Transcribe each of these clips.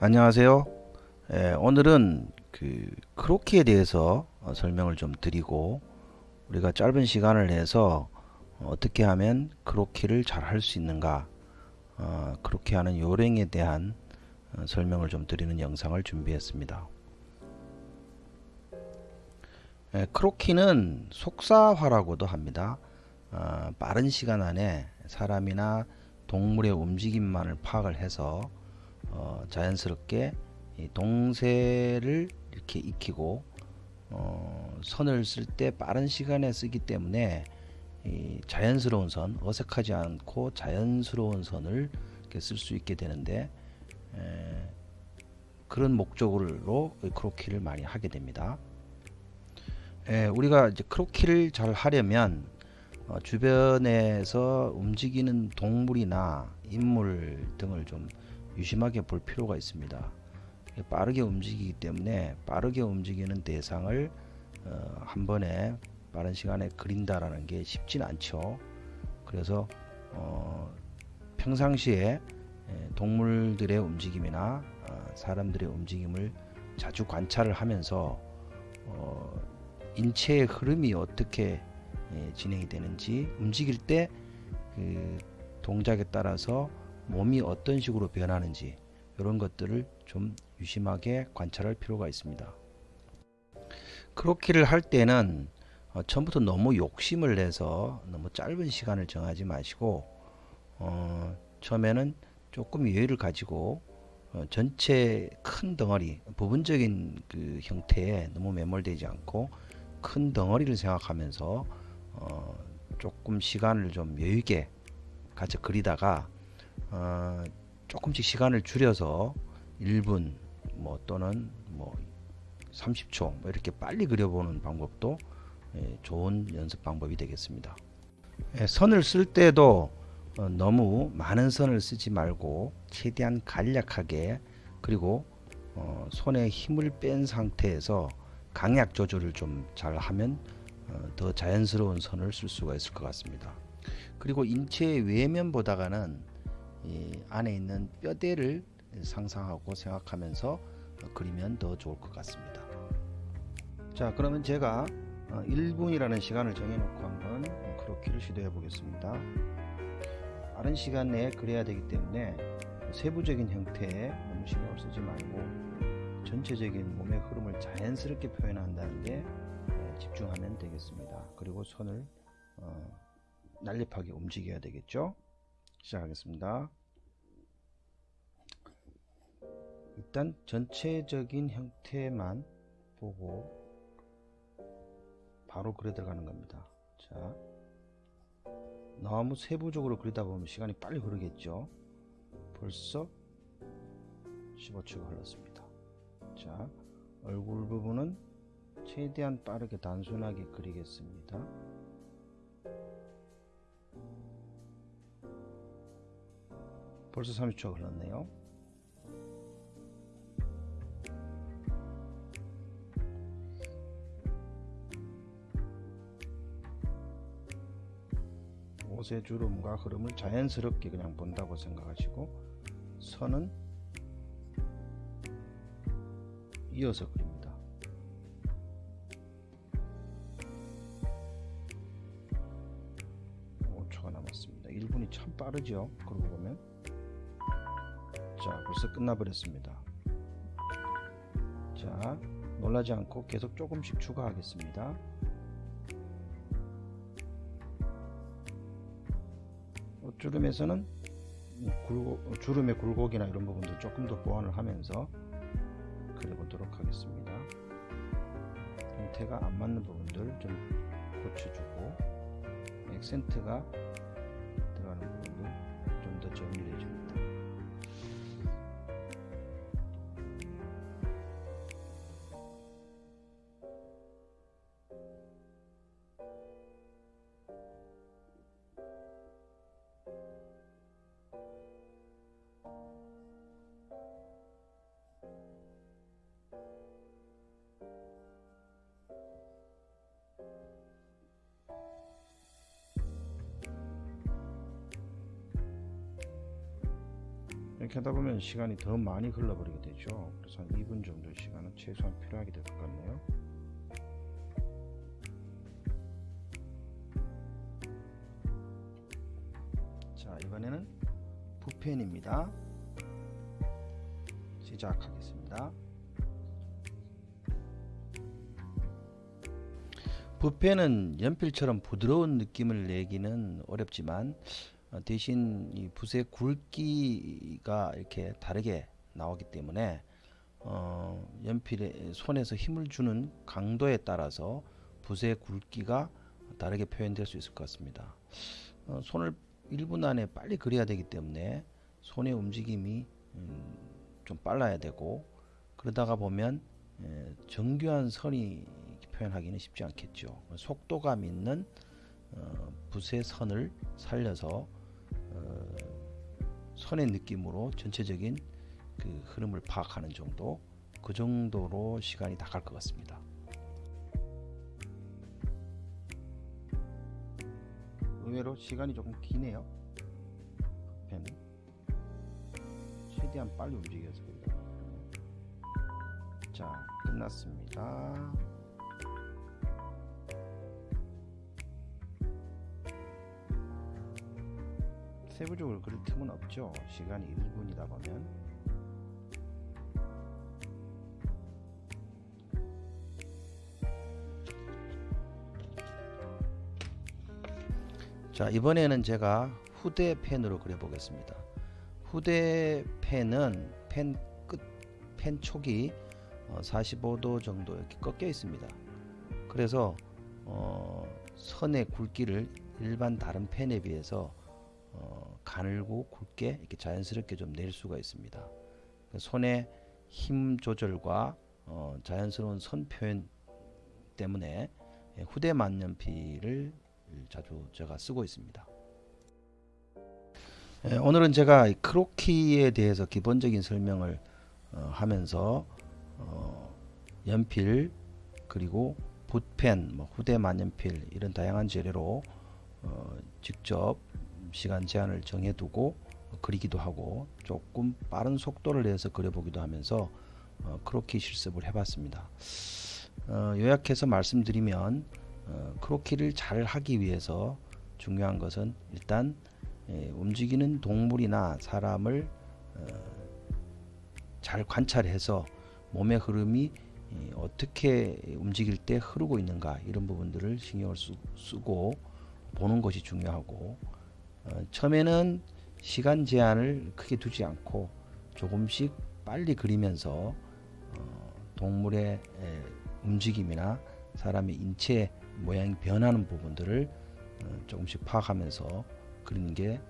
안녕하세요. 예, 오늘은 그 크로키에 대해서 어, 설명을 좀 드리고 우리가 짧은 시간을 내서 어떻게 하면 크로키를 잘 할 수 있는가 어, 크로키 하는 요령에 대한 어, 설명을 좀 드리는 영상을 준비했습니다. 예, 크로키는 속사화라고도 합니다. 어, 빠른 시간 안에 사람이나 동물의 움직임만을 파악을 해서 어, 자연스럽게 동세를 이렇게 익히고 어, 선을 쓸 때 빠른 시간에 쓰기 때문에 자연스러운 선, 어색하지 않고 자연스러운 선을 쓸 수 있게 되는데 에, 그런 목적으로 크로키를 많이 하게 됩니다. 에, 우리가 이제 크로키를 잘 하려면 어, 주변에서 움직이는 동물이나 인물 등을 좀 유심하게 볼 필요가 있습니다. 빠르게 움직이기 때문에 빠르게 움직이는 대상을 어, 한 번에 빠른 시간에 그린다라는 게 쉽진 않죠. 그래서 어, 평상시에 동물들의 움직임이나 어, 사람들의 움직임을 자주 관찰을 하면서 어, 인체의 흐름이 어떻게 예, 진행이 되는지 움직일 때 그 동작에 따라서 몸이 어떤 식으로 변하는지 이런 것들을 좀 유심하게 관찰할 필요가 있습니다. 크로키를 할 때는 어, 처음부터 너무 욕심을 내서 너무 짧은 시간을 정하지 마시고 어, 처음에는 조금 여유를 가지고 어, 전체 큰 덩어리 부분적인 그 형태에 너무 매몰되지 않고 큰 덩어리를 생각하면서 어, 조금 시간을 좀 여유있게 같이 그리다가 어, 조금씩 시간을 줄여서 1분 뭐 또는 뭐 30초 뭐 이렇게 빨리 그려보는 방법도 예, 좋은 연습 방법이 되겠습니다. 예, 선을 쓸 때도 어, 너무 많은 선을 쓰지 말고 최대한 간략하게 그리고 어, 손에 힘을 뺀 상태에서 강약 조절을 좀 잘 하면 어, 더 자연스러운 선을 쓸 수가 있을 것 같습니다. 그리고 인체의 외면 보다가는 이 안에 있는 뼈대를 상상하고 생각하면서 그리면 더 좋을 것 같습니다. 자 그러면 제가 1분이라는 어, 시간을 정해놓고 한번 크로키를 시도해 보겠습니다. 빠른 시간 내에 그려야 되기 때문에 세부적인 형태에 너무 신경을 쓰지 말고 전체적인 몸의 흐름을 자연스럽게 표현한다는 데 집중하면 되겠습니다. 그리고 손을 어, 날렵하게 움직여야 되겠죠. 시작하겠습니다. 일단 전체적인 형태만 보고 바로 그려 들어가는 겁니다. 자, 너무 세부적으로 그리다 보면 시간이 빨리 흐르겠죠. 벌써 15초가 흘렀습니다. 자, 얼굴 부분은 최대한 빠르게 단순하게 그리겠습니다. 벌써 30초가 흘렀네요. 옷의 주름과 흐름을 자연스럽게 그냥 본다고 생각하시고 선은 이어서 그립니다. 5초가 남았습니다. 1분이 참 빠르죠. 그러고 보면 자 벌써 끝나버렸습니다. 자 놀라지 않고 계속 조금씩 추가하겠습니다. 주름에서는 굴고, 주름의 굴곡이나 이런 부분도 조금 더 보완을 하면서 그려보도록 하겠습니다. 형태가 안 맞는 부분들 좀 고쳐주고 액센트가 들어가는 부분도 좀 더 정리를 해줍니다. 이렇게 하다 보면 시간이 더 많이 흘러버리게 되죠. 그래서 한 2분 정도 시간은 최소한 필요하게 될 것 같네요. 자, 이번에는 붓펜입니다. 시작하겠습니다. 붓펜은 연필처럼 부드러운 느낌을 내기는 어렵지만 어, 대신 이 붓의 굵기가 이렇게 다르게 나오기 때문에 어, 연필에 손에서 힘을 주는 강도에 따라서 붓의 굵기가 다르게 표현될 수 있을 것 같습니다. 어, 손을 1분 안에 빨리 그려야 되기 때문에 손의 움직임이 음, 좀 빨라야 되고 그러다가 보면 에, 정교한 선이 표현하기는 쉽지 않겠죠. 속도감 있는 어, 붓의 선을 살려서 어, 선의 느낌으로 전체적인 그 흐름을 파악하는 정도 그 정도로 시간이 다 갈 것 같습니다. 의외로 시간이 조금 기네요. 펜은 최대한 빨리 움직여서 그래요. 자 끝났습니다. 세부적으로 그릴 틈은 없죠. 시간이 1분이다 보면. 자 이번에는 제가 후대펜으로 그려보겠습니다. 후대펜은 펜 끝, 펜 촉이 45도 정도 이렇게 꺾여 있습니다. 그래서 어, 선의 굵기를 일반 다른 펜에 비해서 어, 가늘고 굵게 이렇게 자연스럽게 좀 낼 수가 있습니다. 손의 힘 조절과 어, 자연스러운 선 표현 때문에 후대 만년필을 자주 제가 쓰고 있습니다. 예, 오늘은 제가 크로키에 대해서 기본적인 설명을 어, 하면서 어, 연필 그리고 붓펜, 뭐 후대 만년필 이런 다양한 재료로 어, 직접 시간 제한을 정해두고 그리기도 하고 조금 빠른 속도를 내서 그려보기도 하면서 어, 크로키 실습을 해봤습니다. 어, 요약해서 말씀드리면 어, 크로키를 잘 하기 위해서 중요한 것은 일단 예, 움직이는 동물이나 사람을 어, 잘 관찰해서 몸의 흐름이 예, 어떻게 움직일 때 흐르고 있는가 이런 부분들을 신경을 쓰, 쓰고 보는 것이 중요하고 어, 처음에는 시간 제한을 크게 두지 않고 조금씩 빨리 그리면서 어, 동물의 에, 움직임이나 사람의 인체 모양이 변하는 부분들을 어, 조금씩 파악하면서 그리는 게 에,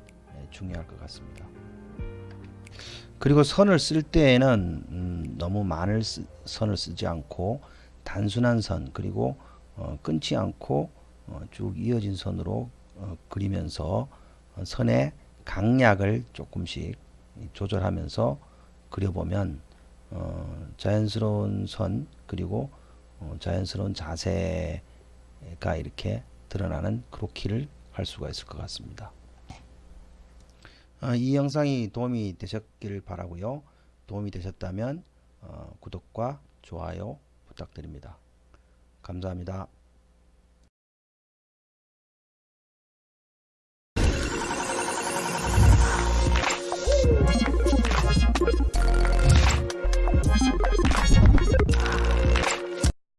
중요할 것 같습니다. 그리고 선을 쓸 때에는 음, 너무 많은 쓰, 선을 쓰지 않고 단순한 선 그리고 어, 끊지 않고 어, 쭉 이어진 선으로 어, 그리면서 어, 선의 강약을 조금씩 조절하면서 그려보면 어, 자연스러운 선 그리고 어, 자연스러운 자세가 이렇게 드러나는 크로키를 할 수가 있을 것 같습니다. 어, 이 영상이 도움이 되셨길 바라고요. 도움이 되셨다면 어, 구독과 좋아요 부탁드립니다. 감사합니다.